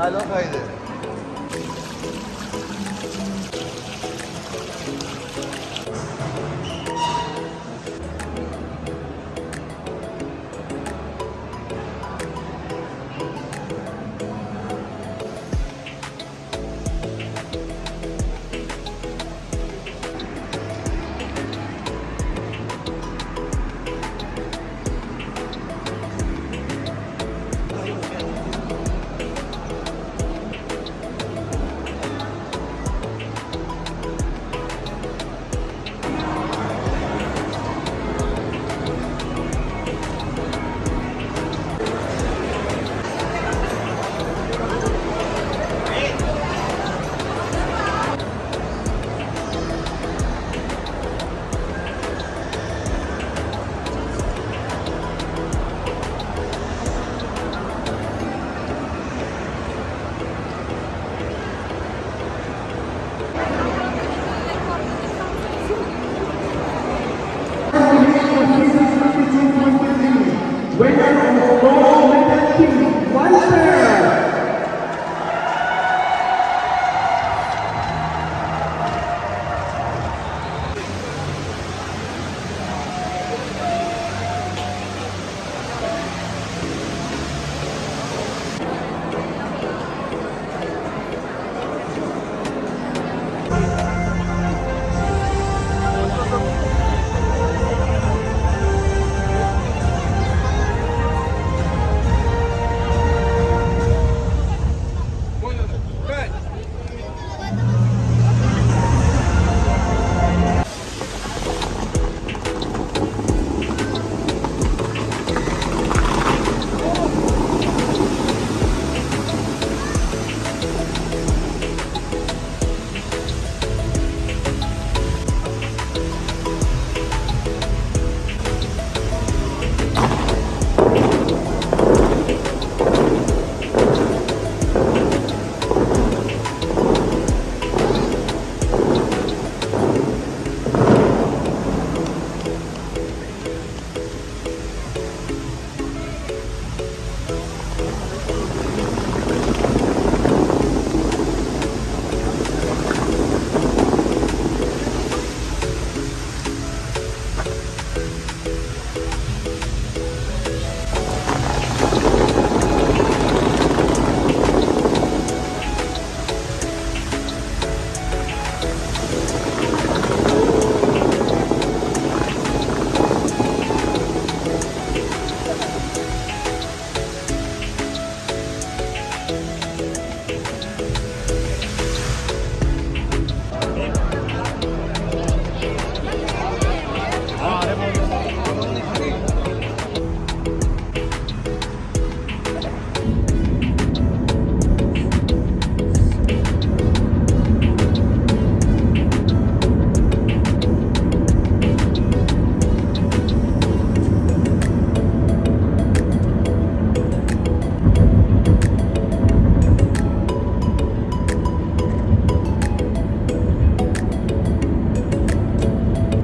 Halo kaydı.